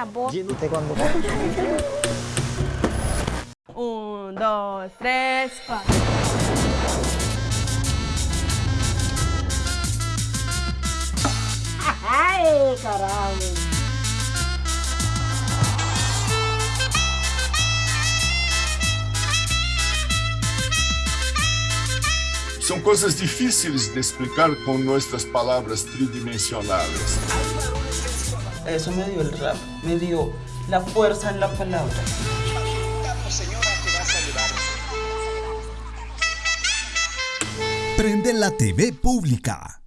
sabor. cuando Un, dos, tres, cuatro. Ai, caralho. São coisas difíceis de explicar com nossas palavras tridimensionais. Eso me dio el rap, me dio la fuerza en la palabra. Prende la TV pública.